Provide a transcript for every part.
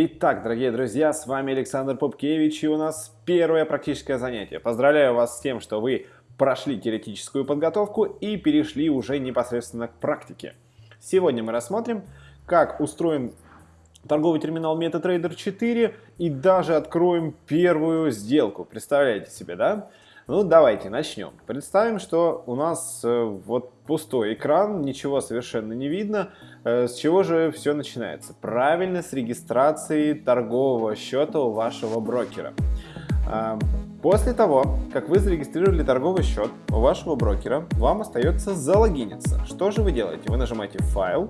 Итак, дорогие друзья, с вами Александр Попкевич и у нас первое практическое занятие. Поздравляю вас с тем, что вы прошли теоретическую подготовку и перешли уже непосредственно к практике. Сегодня мы рассмотрим, как устроен торговый терминал MetaTrader 4 и даже откроем первую сделку. Представляете себе, да? Ну, давайте начнем. Представим, что у нас э, вот пустой экран, ничего совершенно не видно. Э, с чего же все начинается? Правильно, с регистрации торгового счета у вашего брокера. А, после того, как вы зарегистрировали торговый счет у вашего брокера, вам остается залогиниться. Что же вы делаете? Вы нажимаете «Файл»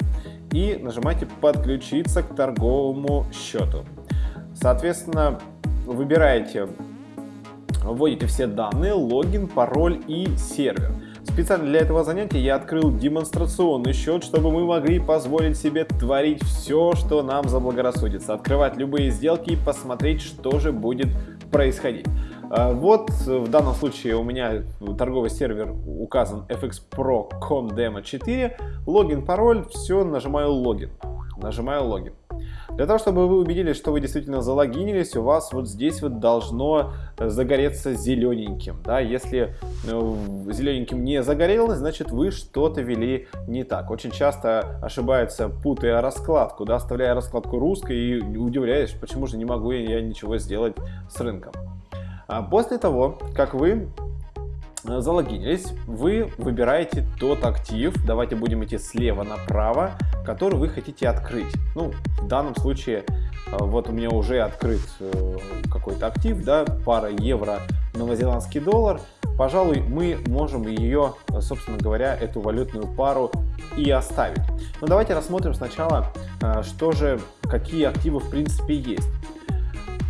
и нажимаете «Подключиться к торговому счету». Соответственно, выбираете вводите все данные, логин, пароль и сервер. Специально для этого занятия я открыл демонстрационный счет, чтобы мы могли позволить себе творить все, что нам заблагорассудится. Открывать любые сделки и посмотреть, что же будет происходить. А, вот в данном случае у меня торговый сервер указан fxpro.com demo 4, логин, пароль, все, нажимаю логин. Нажимаю логин. Для того, чтобы вы убедились, что вы действительно залогинились, у вас вот здесь вот должно э, загореться зелененьким. Да? Если э, зелененьким не загорелось, значит вы что-то вели не так. Очень часто ошибаются, путая раскладку, да, оставляя раскладку русской и удивляясь, почему же не могу я ничего сделать с рынком. А после того, как вы залогинились, вы выбираете тот актив, давайте будем идти слева направо, который вы хотите открыть. Ну, в данном случае, э, вот у меня уже открыт э, какой-то актив, да, пара евро, новозеландский доллар. Пожалуй, мы можем ее, собственно говоря, эту валютную пару и оставить. Но давайте рассмотрим сначала, что же, какие активы в принципе есть.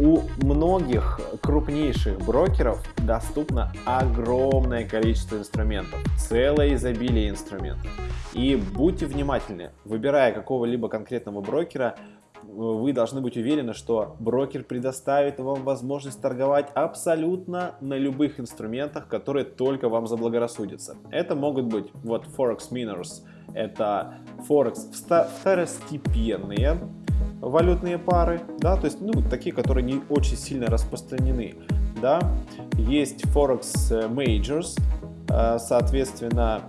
У многих крупнейших брокеров доступно огромное количество инструментов, целое изобилие инструментов. И будьте внимательны, выбирая какого-либо конкретного брокера, вы должны быть уверены, что брокер предоставит вам возможность торговать абсолютно на любых инструментах, которые только вам заблагорассудятся. Это могут быть вот Forex Miners, это Forex второстепенные валютные пары, да, то есть, ну, такие, которые не очень сильно распространены, да. Есть Forex э, Majors, э, соответственно,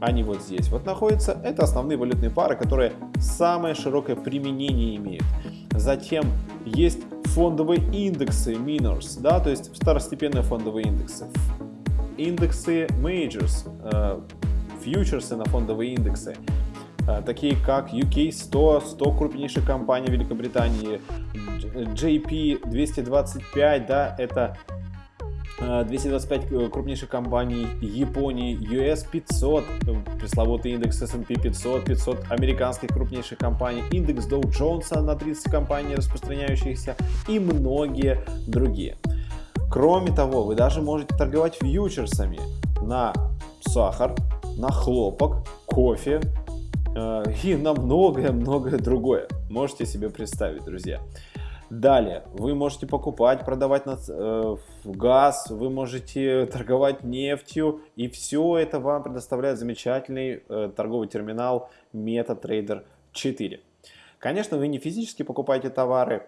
они вот здесь вот находятся. Это основные валютные пары, которые самое широкое применение имеют. Затем есть фондовые индексы Minors, да, то есть второстепенные фондовые индексы. Индексы Majors, э, фьючерсы на фондовые индексы. Э, такие как UK 100, 100 крупнейших компаний Великобритании, JP 225, да, это 225 э, э, крупнейших компаний Японии, US 500, пресловутый индекс S&P 500, 500 американских крупнейших компаний, индекс Dow Jones на 30 компаний распространяющихся и многие другие. Кроме того, вы даже можете торговать фьючерсами на сахар, на хлопок, кофе, и на многое-многое другое. Можете себе представить, друзья. Далее, вы можете покупать, продавать на, э, газ, вы можете торговать нефтью, и все это вам предоставляет замечательный э, торговый терминал MetaTrader 4. Конечно, вы не физически покупаете товары,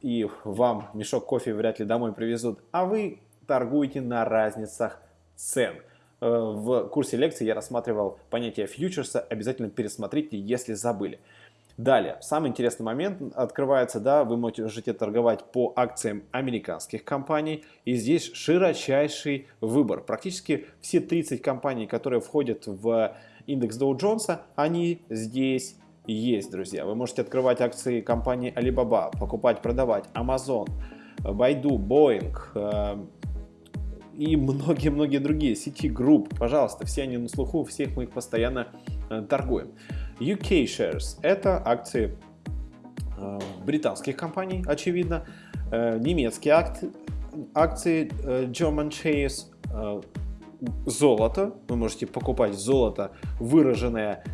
и вам мешок кофе вряд ли домой привезут, а вы торгуете на разницах цен. Э, в курсе лекции я рассматривал понятие фьючерса, обязательно пересмотрите, если забыли. Далее, самый интересный момент открывается, да, вы можете торговать по акциям американских компаний, и здесь широчайший выбор. Практически все 30 компаний, которые входят в индекс Dow Jones, они здесь есть, друзья. Вы можете открывать акции компании Alibaba, покупать, продавать, Amazon, Baidu, Boeing, э, и многие-многие другие сети групп. Пожалуйста, все они на слуху, всех мы их постоянно э, торгуем. UK Shares – это акции э, британских компаний, очевидно. Э, немецкие акции, акции German Shares, золото. Вы можете покупать золото, выраженное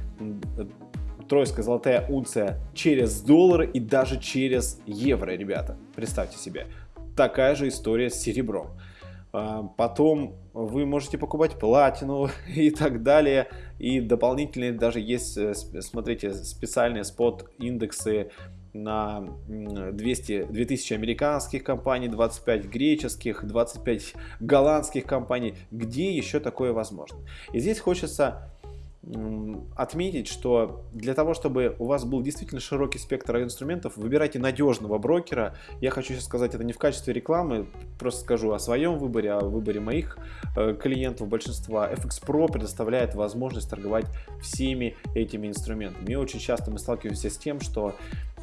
тройская золотая унция через доллары и даже через евро, ребята. Представьте себе. Такая же история с серебром. А, потом вы можете покупать платину и так далее. И дополнительные даже есть, э, смотрите, специальные спот-индексы на 200, 2000 американских компаний, 25 греческих, 25 голландских компаний. Где еще такое возможно? И здесь хочется отметить, что для того, чтобы у вас был действительно широкий спектр инструментов, выбирайте надежного брокера. Я хочу сейчас сказать это не в качестве рекламы, просто скажу о своем выборе, о выборе моих э, клиентов большинства. FX Pro предоставляет возможность торговать всеми этими инструментами. И очень часто мы сталкиваемся с тем, что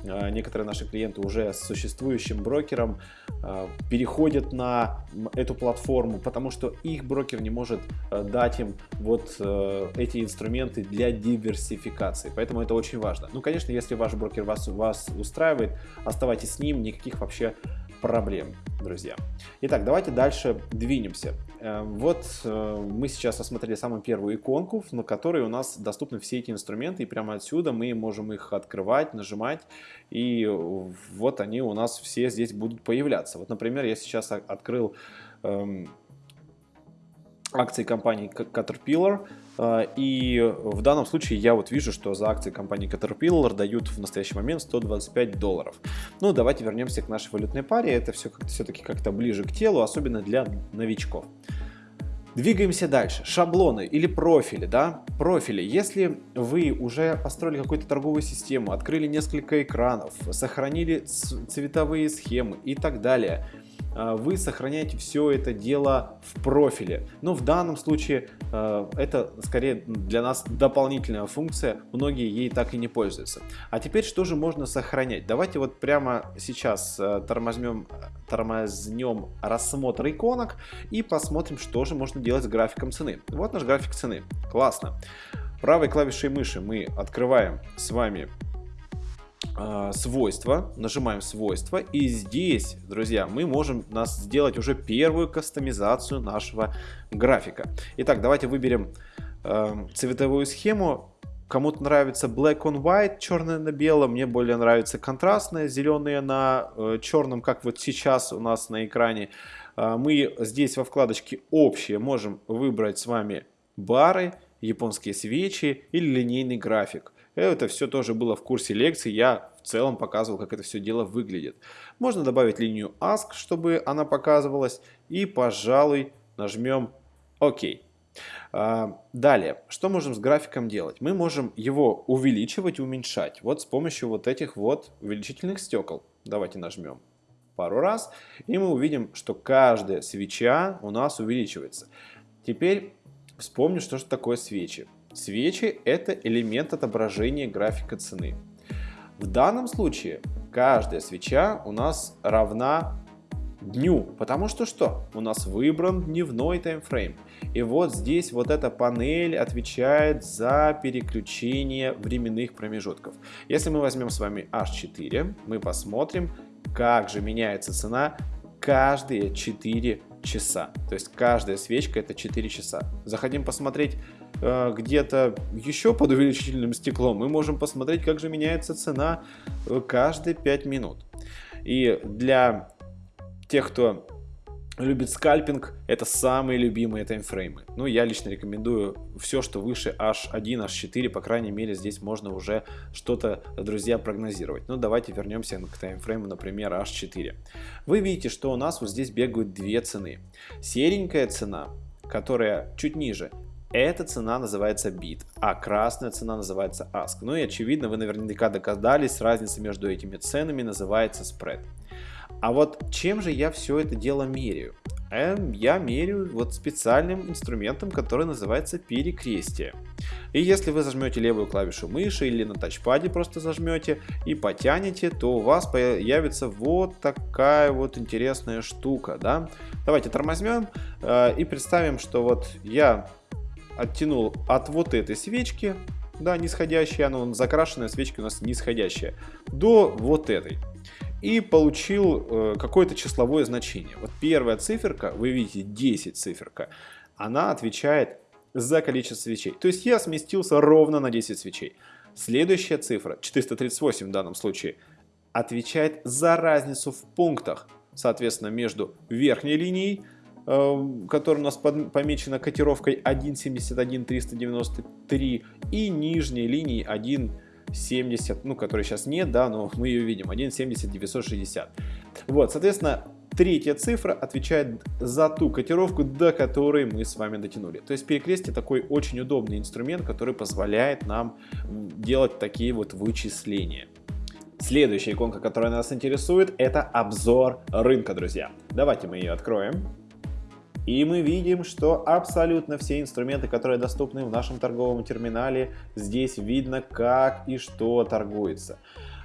некоторые наши клиенты уже с существующим брокером а, переходят на эту платформу, потому что их брокер не может а, дать им вот эти инструменты для диверсификации. Поэтому это очень важно. Ну, конечно, если ваш брокер вас, вас устраивает, оставайтесь с ним, никаких вообще проблем, друзья. Итак, давайте дальше двинемся. Э, вот э, мы сейчас осмотрели самую первую иконку, на которой у нас доступны все эти инструменты, и прямо отсюда мы можем их открывать, нажимать, и вот они у нас все здесь будут появляться. Вот, например, я сейчас открыл эм, акции компании Caterpillar, а, и в данном случае я вот вижу, что за акции компании Caterpillar дают в настоящий момент 125 долларов. Ну, давайте вернемся к нашей валютной паре. Это все все-таки как-то ближе к телу, особенно для новичков. Двигаемся дальше. Шаблоны или профили, да? Профили. Если вы уже построили какую-то торговую систему, открыли несколько экранов, сохранили цветовые схемы и так далее – вы сохраняете все это дело в профиле. Но в данном случае а, это скорее для нас дополнительная функция, многие ей так и не пользуются. А теперь что же можно сохранять? Давайте вот прямо сейчас а, тормознем, тормознем рассмотр иконок и посмотрим, что же можно делать с графиком цены. Вот наш график цены. Классно. Правой клавишей мыши мы открываем с вами э, свойства, нажимаем свойства, и здесь, друзья, мы можем нас сделать уже первую кастомизацию нашего графика. Итак, давайте выберем э, цветовую схему. Кому-то нравится black on white, черное на белом, мне более нравится контрастное, зеленые на э, черном, как вот сейчас у нас на экране. Э, мы здесь во вкладочке общие можем выбрать с вами бары, японские свечи или линейный график. Это все тоже было в курсе лекции, я в целом показывал, как это все дело выглядит. Можно добавить линию Ask, чтобы она показывалась, и, пожалуй, нажмем ОК. А, далее, что можем с графиком делать? Мы можем его увеличивать уменьшать, вот с помощью вот этих вот увеличительных стекол. Давайте нажмем пару раз, и мы увидим, что каждая свеча у нас увеличивается. Теперь вспомню, что же такое свечи. Свечи – это элемент отображения графика цены. В данном случае каждая свеча у нас равна дню, потому что что? У нас выбран дневной таймфрейм. И вот здесь вот эта панель отвечает за переключение временных промежутков. Если мы возьмем с вами H4, мы посмотрим, как же меняется цена каждые 4 часа. То есть каждая свечка это 4 часа. Заходим посмотреть где-то еще под увеличительным стеклом. Мы можем посмотреть, как же меняется цена э, каждые 5 минут. И для тех, кто любит скальпинг, это самые любимые таймфреймы. Ну, я лично рекомендую все, что выше H1, H4, по крайней мере, здесь можно уже что-то, друзья, прогнозировать. Ну, давайте вернемся к таймфрейму, например, H4. Вы видите, что у нас вот здесь бегают две цены. Серенькая цена, которая чуть ниже, эта цена называется бит, а красная цена называется ask. Ну и очевидно, вы наверняка догадались, разница между этими ценами называется spread. А вот чем же я все это дело меряю? Эм, я меряю вот специальным инструментом, который называется перекрестие. И если вы зажмете левую клавишу мыши или на тачпаде просто зажмете и потянете, то у вас появится вот такая вот интересная штука. Да? Давайте тормознем э, и представим, что вот я оттянул от вот этой свечки, да, нисходящая, она закрашенная свечка у нас нисходящая, до вот этой и получил э, какое-то числовое значение. Вот первая циферка, вы видите 10 циферка, она отвечает за количество свечей. То есть я сместился ровно на 10 свечей. Следующая цифра, 438 в данном случае, отвечает за разницу в пунктах, соответственно, между верхней линией, которая у нас помечена котировкой 1.71.393 и нижней линией 1 1.70, ну, которой сейчас нет, да, но мы ее видим, 1.70 960. Вот, соответственно, третья цифра отвечает за ту котировку, до которой мы с вами дотянули. То есть перекрестие такой очень удобный инструмент, который позволяет нам делать такие вот вычисления. Следующая иконка, которая нас интересует, это обзор рынка, друзья. Давайте мы ее откроем. И мы видим, что абсолютно все инструменты, которые доступны в нашем торговом терминале, здесь видно, как и что торгуется.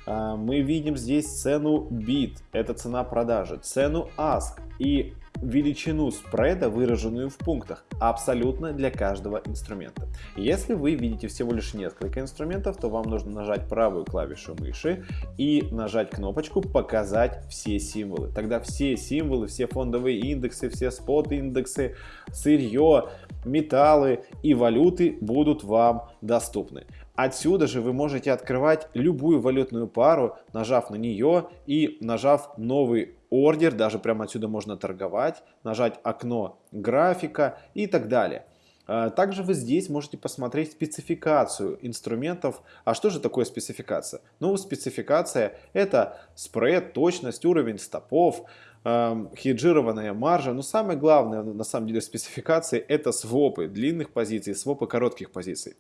А, мы видим здесь цену bit, это цена продажи, цену ask и величину спреда, выраженную в пунктах, абсолютно для каждого инструмента. Если вы видите всего лишь несколько инструментов, то вам нужно нажать правую клавишу мыши и нажать кнопочку «Показать все символы». Тогда все символы, все фондовые индексы, все спот-индексы, сырье, металлы и валюты будут вам доступны. Отсюда же вы можете открывать любую валютную пару, нажав на нее и нажав новый ордер, даже прямо отсюда можно торговать, нажать окно графика и так далее. А, также вы здесь можете посмотреть спецификацию инструментов. А что же такое спецификация? Ну, спецификация это спред, точность, уровень стопов, хеджированная маржа. Но самое главное на самом деле спецификации это свопы длинных позиций, свопы коротких позиций.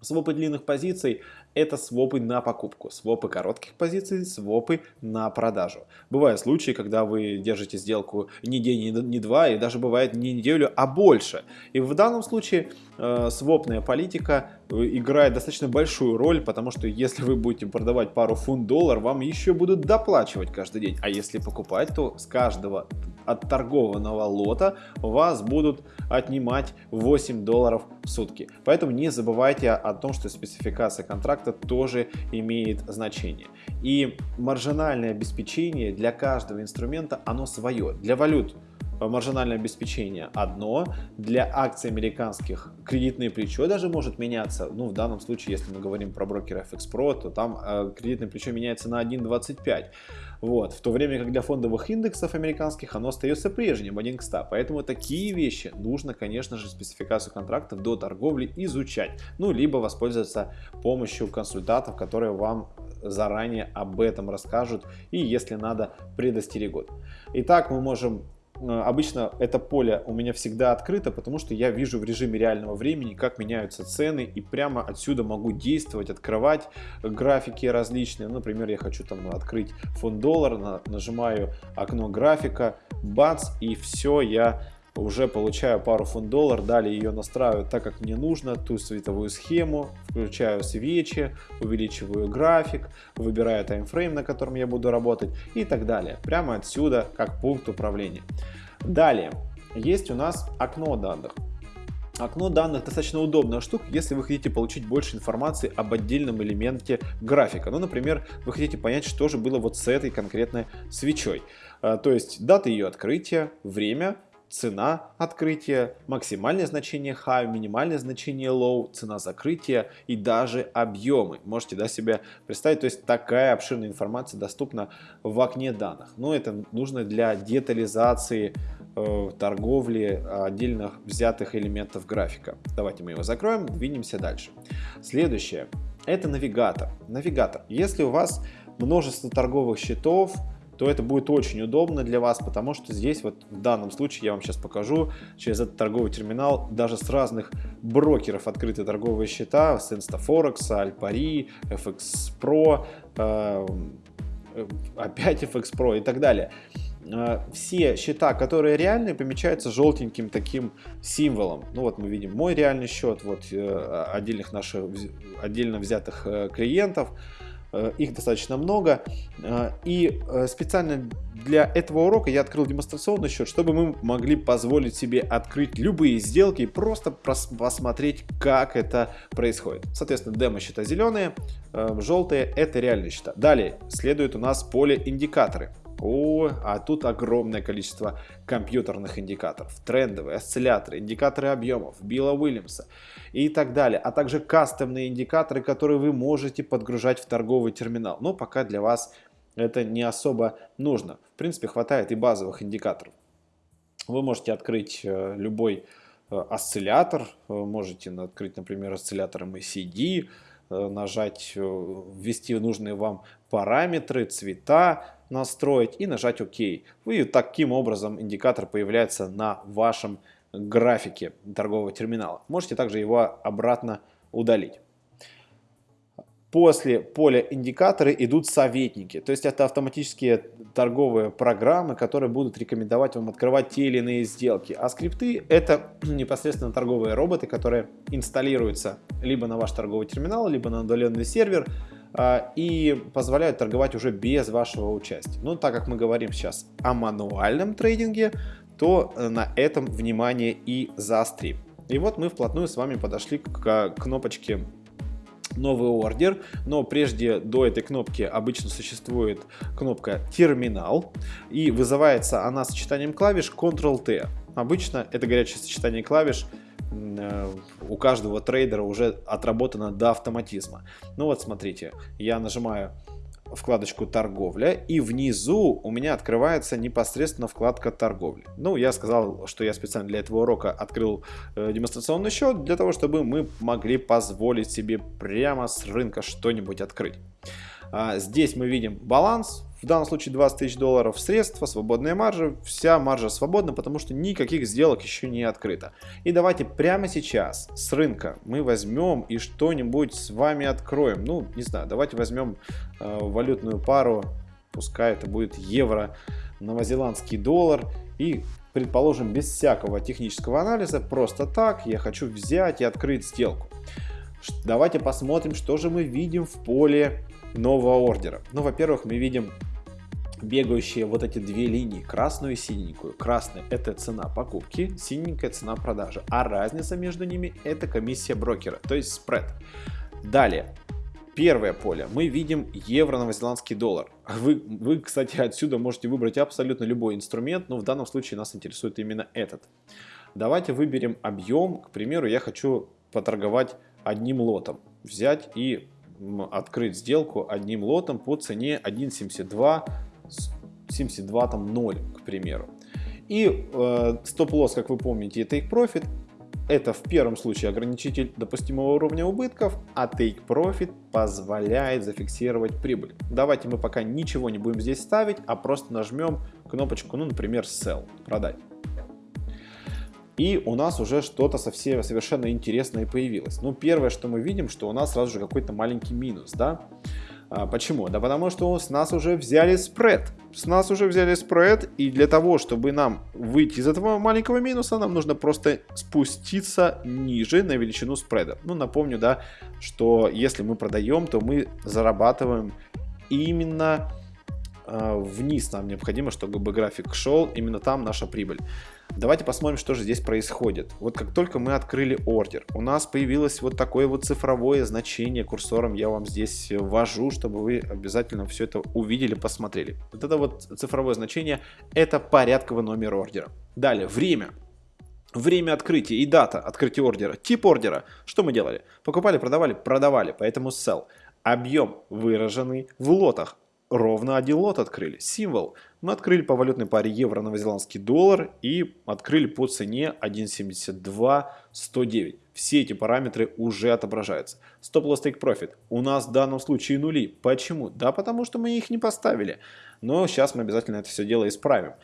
Свопы длинных позиций – это свопы на покупку, свопы коротких позиций – свопы на продажу. Бывают случаи, когда вы держите сделку не день, не два, и даже бывает не неделю, а больше. И в данном случае э, свопная политика э, играет достаточно большую роль, потому что если вы будете продавать пару фунт-доллар, вам еще будут доплачивать каждый день. А если покупать, то с каждого отторгованного лота вас будут отнимать 8 долларов в сутки. Поэтому не забывайте о том, что спецификация контракта тоже имеет значение. И маржинальное обеспечение для каждого инструмента, оно свое. Для валют маржинальное обеспечение одно, для акций американских кредитное плечо даже может меняться, ну в данном случае, если мы говорим про брокера FX то там э, кредитное плечо меняется на 1.25, вот, в то время как для фондовых индексов американских оно остается прежним, 1 к 100, поэтому такие вещи нужно, конечно же, спецификацию контрактов до торговли изучать, ну либо воспользоваться помощью консультантов, которые вам заранее об этом расскажут и если надо предостерегут. Итак, мы можем Э, обычно это поле у меня всегда открыто, потому что я вижу в режиме реального времени, как меняются цены, и прямо отсюда могу действовать, открывать графики различные. Например, я хочу там открыть фонд доллар, нажимаю окно графика, бац, и все, я уже получаю пару фунт доллар, далее ее настраиваю так, как мне нужно, ту световую схему, включаю свечи, увеличиваю график, выбираю таймфрейм, на котором я буду работать и так далее. Прямо отсюда, как пункт управления. Далее, есть у нас окно данных. Окно данных достаточно удобная штука, если вы хотите получить больше информации об отдельном элементе графика. Ну, например, вы хотите понять, что же было вот с этой конкретной свечой. А, то есть дата ее открытия, время, цена открытия, максимальное значение high, минимальное значение low, цена закрытия и даже объемы. Можете да, себе представить, то есть такая обширная информация доступна в окне данных. Но это нужно для детализации э, торговли отдельно взятых элементов графика. Давайте мы его закроем, двинемся дальше. Следующее это навигатор. Навигатор. Если у вас множество торговых счетов, то это будет очень удобно для вас, потому что здесь вот в данном случае я вам сейчас покажу через этот торговый терминал даже с разных брокеров открыты торговые счета, с InstaForex, Alpari, FX Pro, э, опять FX Pro и так далее э, все счета, которые реальные, помечаются желтеньким таким символом. Ну вот мы видим мой реальный счет, вот э, отдельных наших отдельно взятых клиентов. Э, их достаточно много. Э, и э, специально для этого урока я открыл демонстрационный счет, чтобы мы могли позволить себе открыть любые сделки и просто посмотреть, как это происходит. Соответственно, демо-счета зеленые, желтые – это реальные счета. Далее следует у нас поле индикаторы. О, а тут огромное количество компьютерных индикаторов, трендовые, осцилляторы, индикаторы объемов, Билла Уильямса и так далее, а также кастомные индикаторы, которые вы можете подгружать в торговый терминал. Но пока для вас это не особо нужно. В принципе, хватает и базовых индикаторов. Вы можете открыть э, любой э, осциллятор, можете открыть, например, осциллятор MACD, нажать, ввести нужные вам параметры, цвета, настроить и нажать ОК. И таким образом индикатор появляется на вашем графике торгового терминала. Можете также его обратно удалить. После поля индикаторы идут советники, то есть это автоматические торговые программы, которые будут рекомендовать вам открывать те или иные сделки. А скрипты это непосредственно торговые роботы, которые инсталируются либо на ваш торговый терминал, либо на удаленный сервер и позволяют торговать уже без вашего участия. Но так как мы говорим сейчас о мануальном трейдинге, то э, на этом внимание и заострим. И вот мы вплотную с вами подошли к кнопочке новый ордер, но прежде до этой кнопки обычно существует кнопка терминал и вызывается она сочетанием клавиш Ctrl-T. Обычно это горячее сочетание клавиш у каждого трейдера уже отработано до автоматизма. Ну вот смотрите, я нажимаю вкладочку торговля и внизу у меня открывается непосредственно вкладка торговли. Ну, я сказал, что я специально для этого урока открыл э, демонстрационный счет, для того, чтобы мы могли позволить себе прямо с рынка что-нибудь открыть. А, здесь мы видим баланс, в данном случае 20 тысяч долларов средства, свободная маржа, вся маржа свободна, потому что никаких сделок еще не открыто. И давайте прямо сейчас с рынка мы возьмем и что-нибудь с вами откроем. Ну, не знаю, давайте возьмем э, валютную пару, пускай это будет евро, новозеландский доллар и предположим, без всякого технического анализа, просто так я хочу взять и открыть сделку. Давайте посмотрим, что же мы видим в поле нового ордера. Ну, во-первых, мы видим бегающие вот эти две линии, красную и синенькую. Красная – это цена покупки, синенькая – цена продажи, а разница между ними – это комиссия брокера, то есть спред. Далее, первое поле, мы видим евро-новозеландский доллар. Вы, вы, кстати, отсюда можете выбрать абсолютно любой инструмент, но в данном случае нас интересует именно этот. Давайте выберем объем, к примеру, я хочу поторговать одним лотом, взять и открыть сделку одним лотом по цене 1.72 72 там 0, к примеру. И э, стоп-лосс, как вы помните, take profit. Это в первом случае ограничитель допустимого уровня убытков, а take profit позволяет зафиксировать прибыль. Давайте мы пока ничего не будем здесь ставить, а просто нажмем кнопочку, ну, например, sell, продать. И у нас уже что-то совсем совершенно интересное появилось. Ну, первое, что мы видим, что у нас сразу же какой-то маленький минус, да. А, почему? Да потому что с нас уже взяли спред. С нас уже взяли спред, и для того, чтобы нам выйти из этого маленького минуса, нам нужно просто спуститься ниже на величину спреда. Ну, напомню, да, что если мы продаем, то мы зарабатываем именно э, вниз. Нам необходимо, чтобы график шел, именно там наша прибыль. Давайте посмотрим, что же здесь происходит. Вот как только мы открыли ордер, у нас появилось вот такое вот цифровое значение курсором. Я вам здесь ввожу, чтобы вы обязательно все это увидели, посмотрели. Вот это вот цифровое значение, это порядковый номер ордера. Далее, время. Время открытия и дата открытия ордера. Тип ордера. Что мы делали? Покупали, продавали, продавали, поэтому sell. Объем выраженный в лотах ровно один лот открыли. Символ. Мы открыли по валютной паре евро-новозеландский доллар и открыли по цене 1.72.109. Все эти параметры уже отображаются. Стоп-лосс take profit. У нас в данном случае нули. Почему? Да потому что мы их не поставили. Но сейчас мы обязательно это все дело исправим.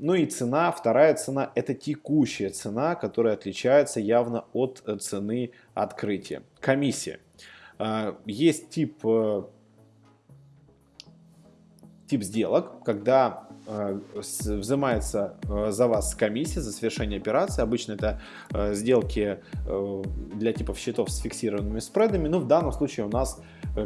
Ну и цена, вторая цена, это текущая цена, которая отличается явно от цены открытия. Комиссия. А, есть тип э, тип сделок, когда э, взимается э, за вас комиссия за совершение операции. Обычно это э, сделки для типов счетов с фиксированными спредами, но в данном случае у нас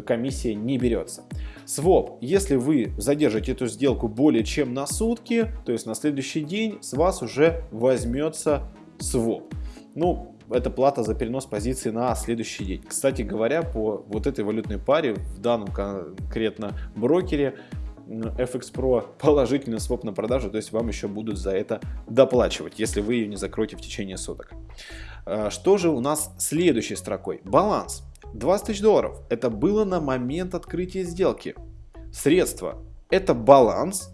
комиссия не берется. Своп. Если вы задержите эту сделку более чем на сутки, то есть на следующий день, с вас уже возьмется своп. Ну, это плата за перенос позиции на следующий день. Кстати говоря, по вот этой валютной паре, в данном конкретно брокере, FX Pro положительный своп на продажу, то есть вам еще будут за это доплачивать, если вы ее не закроете в течение суток. А, что же у нас следующей строкой? Баланс. 20 тысяч долларов. Это было на момент открытия сделки. Средства. Это баланс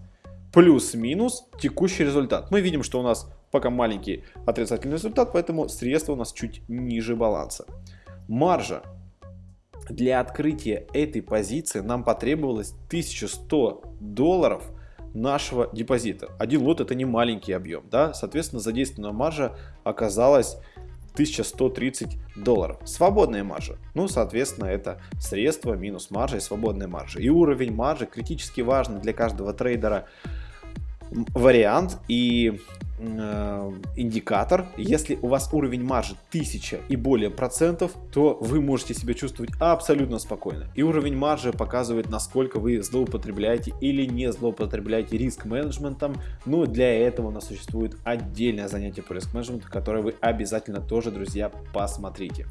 плюс-минус текущий результат. Мы видим, что у нас пока маленький отрицательный результат, поэтому средства у нас чуть ниже баланса. Маржа для открытия этой позиции нам потребовалось 1100 долларов нашего депозита. Один лот это не маленький объем, да, соответственно задействованная маржа оказалась 1130 долларов. Свободная маржа. Ну, соответственно, это средства минус маржа и свободная маржа. И уровень маржи критически важный для каждого трейдера вариант и э, индикатор. Если у вас уровень маржи 1000 и более процентов, то вы можете себя чувствовать абсолютно спокойно. И уровень маржи показывает, насколько вы злоупотребляете или не злоупотребляете риск-менеджментом. Но для этого у нас существует отдельное занятие по риск-менеджменту, которое вы обязательно тоже, друзья, посмотрите.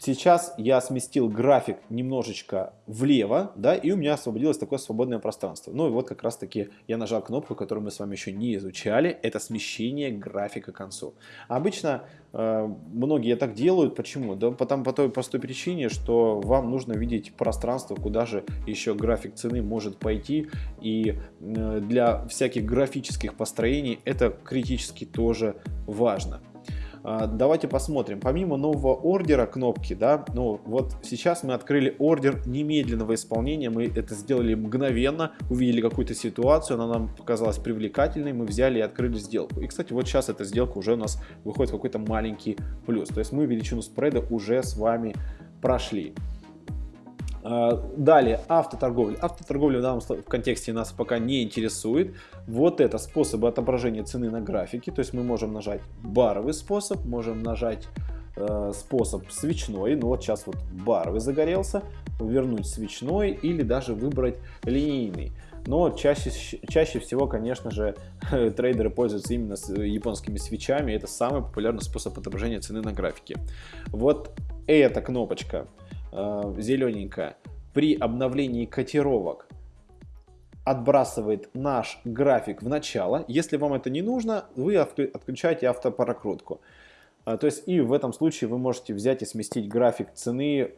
Сейчас я сместил график немножечко влево, да, и у меня освободилось такое свободное пространство. Ну и вот как раз таки я нажал кнопку, которую мы с вами еще не изучали, это смещение графика к концу. Обычно э, многие так делают, почему? Да потому по той простой причине, что вам нужно видеть пространство, куда же еще график цены может пойти, и э, для всяких графических построений это критически тоже важно. А, давайте посмотрим. Помимо нового ордера кнопки, да, ну вот сейчас мы открыли ордер немедленного исполнения. Мы это сделали мгновенно, увидели какую-то ситуацию, она нам показалась привлекательной, мы взяли и открыли сделку. И, кстати, вот сейчас эта сделка уже у нас выходит какой-то маленький плюс. То есть мы величину спреда уже с вами прошли. А, далее, автоторговля. Автоторговля в данном контексте нас пока не интересует. Вот это способы отображения цены на графике. То есть мы можем нажать баровый способ, можем нажать э, способ свечной. Ну вот сейчас вот баровый загорелся. Вернуть свечной или даже выбрать линейный. Но чаще, чаще всего, конечно же, трейдеры пользуются именно японскими свечами. Это самый популярный способ отображения цены на графике. Вот эта кнопочка э, зелененькая, при обновлении котировок отбрасывает наш график в начало. Если вам это не нужно, вы отключаете автопрокрутку. А, то есть и в этом случае вы можете взять и сместить график цены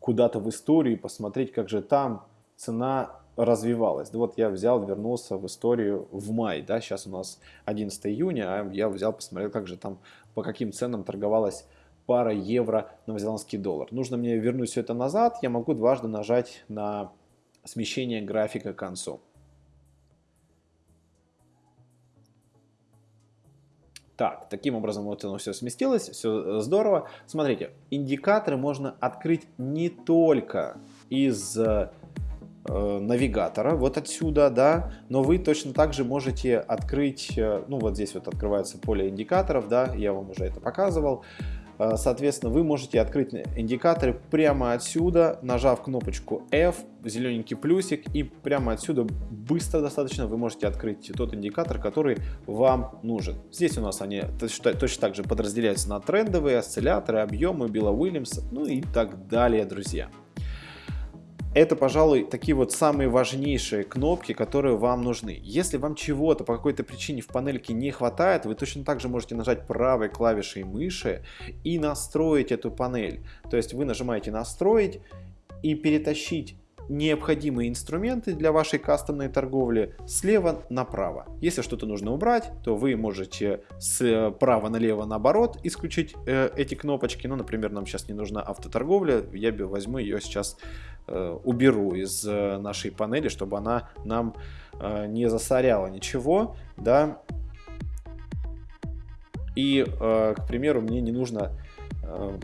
куда-то в историю и посмотреть, как же там цена развивалась. Вот я взял, вернулся в историю в май, да, сейчас у нас 11 июня, а я взял, посмотрел, как же там, по каким ценам торговалась пара евро новозеландский доллар. Нужно мне вернуть все это назад, я могу дважды нажать на смещение графика к концу. Так, таким образом вот оно все сместилось, все здорово. Смотрите, индикаторы можно открыть не только из э, навигатора, вот отсюда, да, но вы точно так же можете открыть, э, ну вот здесь вот открывается поле индикаторов, да, я вам уже это показывал. Э, соответственно, вы можете открыть индикаторы прямо отсюда, нажав кнопочку F, зелененький плюсик, и прямо отсюда быстро достаточно вы можете открыть тот индикатор, который вам нужен. Здесь у нас они точно, точно так же подразделяются на трендовые, осцилляторы, объемы, Билла Уильямса, ну и так далее, друзья. Это, пожалуй, такие вот самые важнейшие кнопки, которые вам нужны. Если вам чего-то по какой-то причине в панельке не хватает, вы точно так же можете нажать правой клавишей мыши и настроить эту панель. То есть вы нажимаете «Настроить» и перетащить необходимые инструменты для вашей кастомной слева направо. Если что-то нужно убрать, то вы можете справа налево наоборот исключить э, эти кнопочки. Ну, например, нам сейчас не нужна автоторговля, я возьму ее сейчас, э, уберу из э, нашей панели, чтобы она нам э, не засоряла ничего, да. И, э, к примеру, мне не нужно э,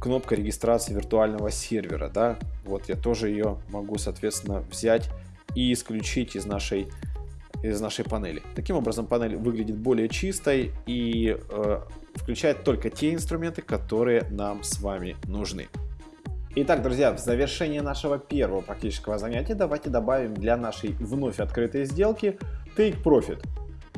кнопка регистрации виртуального сервера, да, вот я тоже ее могу, соответственно, взять и исключить из нашей из нашей панели. Таким образом, панель выглядит более чистой и э, включает только те инструменты, которые нам с вами нужны. Итак, друзья, в завершение нашего первого практического занятия давайте добавим для нашей вновь открытой сделки Take Profit.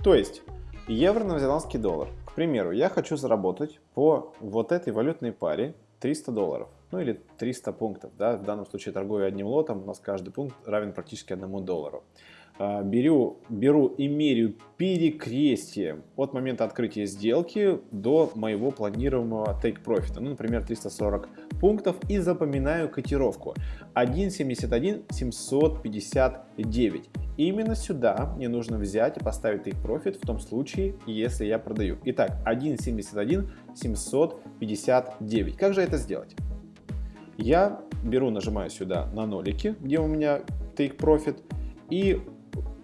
То есть евро-новозеландский доллар. К примеру, я хочу заработать по вот этой валютной паре 300 долларов, ну или 300 пунктов. Да? В данном случае торгую одним лотом, у нас каждый пункт равен практически одному доллару. А, беру, беру и меряю перекрестие от момента открытия сделки до моего планируемого take profit, ну, например, 340 пунктов, и запоминаю котировку 1.71 759 именно сюда мне нужно взять и поставить take profit в том случае, если я продаю. Итак, 1.71 759. Как же это сделать? Я беру, нажимаю сюда на нолики, где у меня take profit, и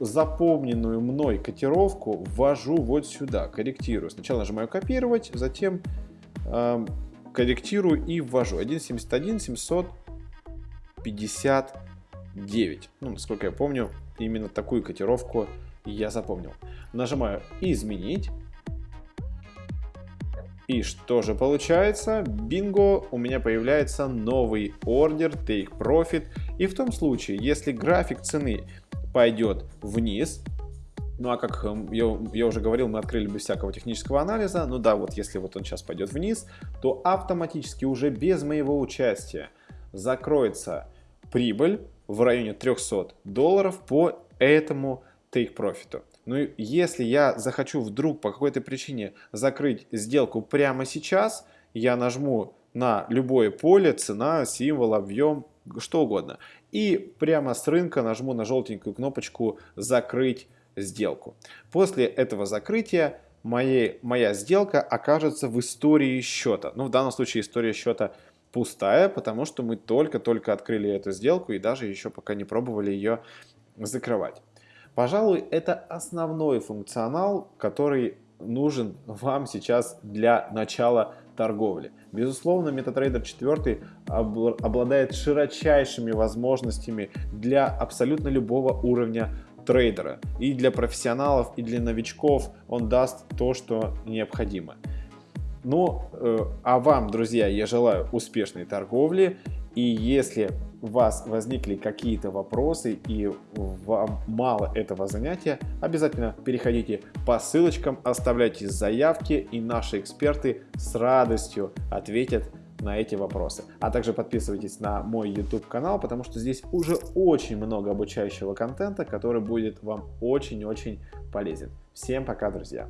запомненную мной котировку ввожу вот сюда, корректирую. Сначала нажимаю копировать, затем э, корректирую и ввожу 1.71 759. Ну, насколько я помню, именно такую котировку я запомнил. Нажимаю изменить. И что же получается? Бинго, у меня появляется новый ордер, take profit. И в том случае, если график цены пойдет вниз, ну а как эм, я, я уже говорил, мы открыли без всякого технического анализа, ну да, вот если вот он сейчас пойдет вниз, то автоматически уже без моего участия закроется прибыль в районе 300 долларов по этому take profit. Ну если я захочу вдруг по какой-то причине закрыть сделку прямо сейчас, я нажму на любое поле, цена, символ, объем, что угодно. И прямо с рынка нажму на желтенькую кнопочку «Закрыть сделку». После этого закрытия моей, моя сделка окажется в истории счета. Ну, в данном случае история счета пустая, потому что мы только-только открыли эту сделку и даже еще пока не пробовали ее закрывать. Пожалуй, это основной функционал, который нужен вам сейчас для начала торговли. Безусловно, MetaTrader 4 обладает широчайшими возможностями для абсолютно любого уровня трейдера. И для профессионалов, и для новичков он даст то, что необходимо. Ну, э, а вам, друзья, я желаю успешной торговли. И если у вас возникли какие-то вопросы и вам мало этого занятия, обязательно переходите по ссылочкам, оставляйте заявки, и наши эксперты с радостью ответят на эти вопросы. А также подписывайтесь на мой YouTube канал, потому что здесь уже очень много обучающего контента, который будет вам очень-очень полезен. Всем пока, друзья!